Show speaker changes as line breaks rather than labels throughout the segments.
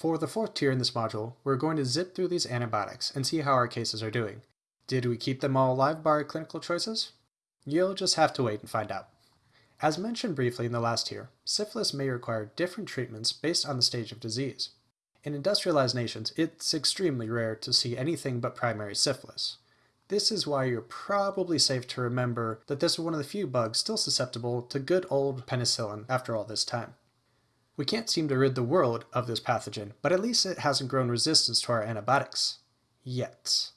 For the fourth tier in this module, we're going to zip through these antibiotics and see how our cases are doing. Did we keep them all alive by our clinical choices? You'll just have to wait and find out. As mentioned briefly in the last tier, syphilis may require different treatments based on the stage of disease. In industrialized nations, it's extremely rare to see anything but primary syphilis. This is why you're probably safe to remember that this is one of the few bugs still susceptible to good old penicillin after all this time. We can't seem to rid the world of this pathogen, but at least it hasn't grown resistance to our antibiotics. Yet.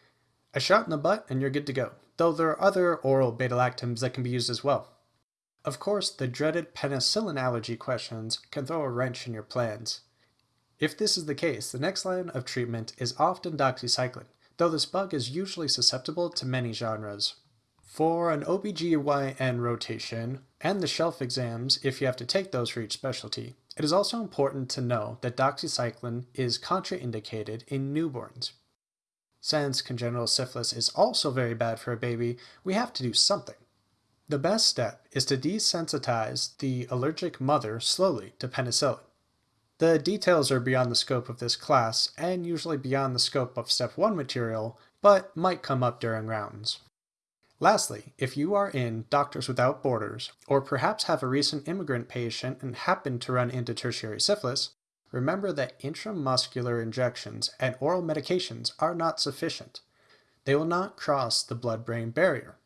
A shot in the butt and you're good to go, though there are other oral beta-lactams that can be used as well. Of course, the dreaded penicillin allergy questions can throw a wrench in your plans. If this is the case, the next line of treatment is often doxycycline, though this bug is usually susceptible to many genres. For an OBGYN rotation, and the shelf exams if you have to take those for each specialty, it is also important to know that doxycycline is contraindicated in newborns. Since congenital syphilis is also very bad for a baby, we have to do something. The best step is to desensitize the allergic mother slowly to penicillin. The details are beyond the scope of this class and usually beyond the scope of step 1 material, but might come up during rounds. Lastly, if you are in Doctors Without Borders, or perhaps have a recent immigrant patient and happen to run into tertiary syphilis, remember that intramuscular injections and oral medications are not sufficient. They will not cross the blood-brain barrier.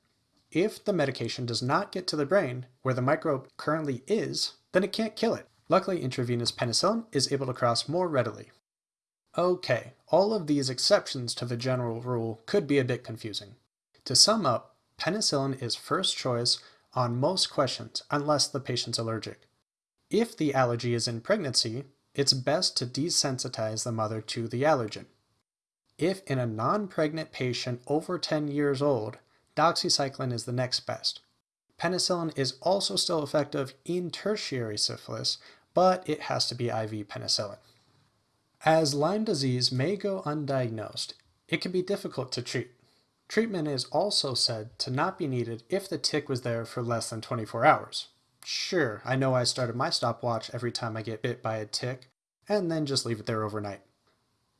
If the medication does not get to the brain, where the microbe currently is, then it can't kill it. Luckily, intravenous penicillin is able to cross more readily. Okay, all of these exceptions to the general rule could be a bit confusing. To sum up, penicillin is first choice on most questions unless the patient's allergic. If the allergy is in pregnancy, it's best to desensitize the mother to the allergen. If in a non-pregnant patient over 10 years old, doxycycline is the next best. Penicillin is also still effective in tertiary syphilis, but it has to be IV penicillin. As Lyme disease may go undiagnosed, it can be difficult to treat. Treatment is also said to not be needed if the tick was there for less than 24 hours. Sure, I know I started my stopwatch every time I get bit by a tick, and then just leave it there overnight.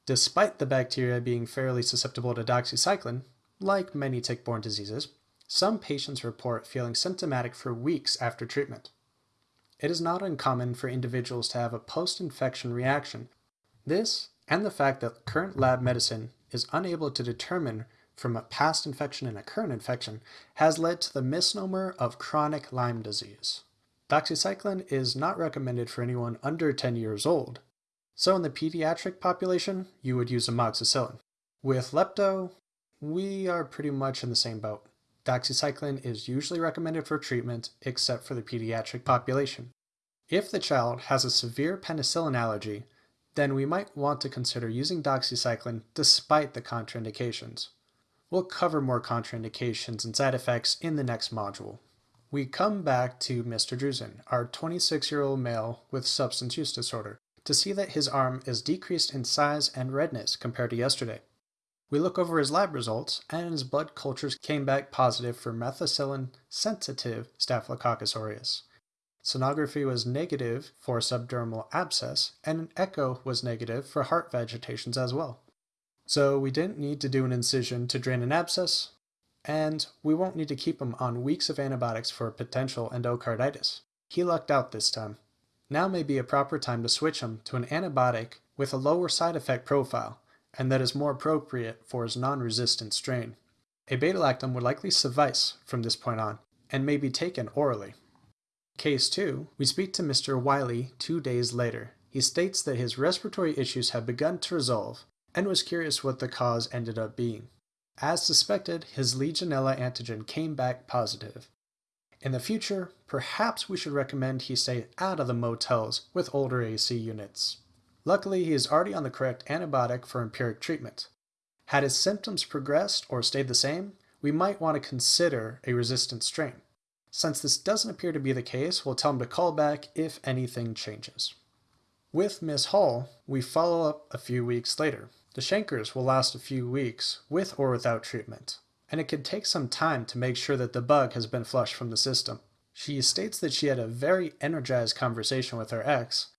Despite the bacteria being fairly susceptible to doxycycline, like many tick-borne diseases, some patients report feeling symptomatic for weeks after treatment. It is not uncommon for individuals to have a post-infection reaction. This, and the fact that current lab medicine is unable to determine from a past infection and a current infection has led to the misnomer of chronic Lyme disease. Doxycycline is not recommended for anyone under 10 years old, so in the pediatric population, you would use amoxicillin. With lepto, we are pretty much in the same boat. Doxycycline is usually recommended for treatment except for the pediatric population. If the child has a severe penicillin allergy, then we might want to consider using doxycycline despite the contraindications. We'll cover more contraindications and side effects in the next module. We come back to Mr. Drusen, our 26-year-old male with substance use disorder, to see that his arm is decreased in size and redness compared to yesterday. We look over his lab results, and his blood cultures came back positive for methicillin-sensitive Staphylococcus aureus. Sonography was negative for subdermal abscess, and an echo was negative for heart vegetations as well. So we didn't need to do an incision to drain an abscess, and we won't need to keep him on weeks of antibiotics for potential endocarditis. He lucked out this time. Now may be a proper time to switch him to an antibiotic with a lower side effect profile, and that is more appropriate for his non-resistant strain. A beta-lactam would likely suffice from this point on, and may be taken orally. Case 2, we speak to Mr. Wiley two days later. He states that his respiratory issues have begun to resolve, and was curious what the cause ended up being. As suspected, his Legionella antigen came back positive. In the future, perhaps we should recommend he stay out of the motels with older AC units. Luckily, he is already on the correct antibiotic for empiric treatment. Had his symptoms progressed or stayed the same, we might want to consider a resistant strain. Since this doesn't appear to be the case, we'll tell him to call back if anything changes. With Miss Hall, we follow up a few weeks later. The chancres will last a few weeks, with or without treatment, and it can take some time to make sure that the bug has been flushed from the system. She states that she had a very energized conversation with her ex,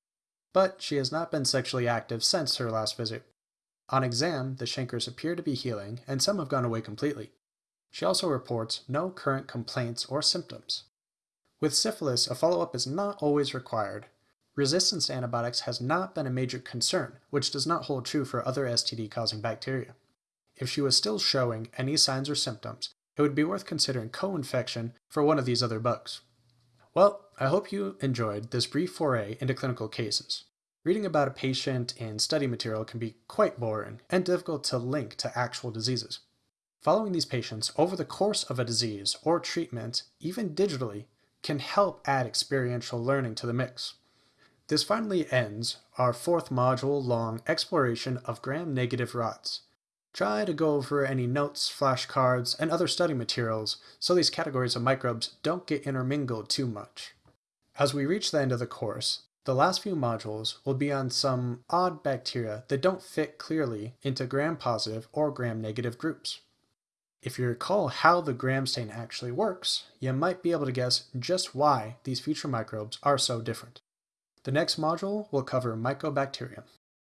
but she has not been sexually active since her last visit. On exam, the chancres appear to be healing, and some have gone away completely. She also reports no current complaints or symptoms. With syphilis, a follow up is not always required. Resistance to antibiotics has not been a major concern, which does not hold true for other STD causing bacteria. If she was still showing any signs or symptoms, it would be worth considering co infection for one of these other bugs. Well, I hope you enjoyed this brief foray into clinical cases. Reading about a patient in study material can be quite boring and difficult to link to actual diseases. Following these patients over the course of a disease or treatment, even digitally, can help add experiential learning to the mix. This finally ends our fourth module long exploration of gram-negative rods. Try to go over any notes, flashcards, and other study materials so these categories of microbes don't get intermingled too much. As we reach the end of the course, the last few modules will be on some odd bacteria that don't fit clearly into gram-positive or gram-negative groups. If you recall how the gram stain actually works, you might be able to guess just why these future microbes are so different. The next module will cover Mycobacterium.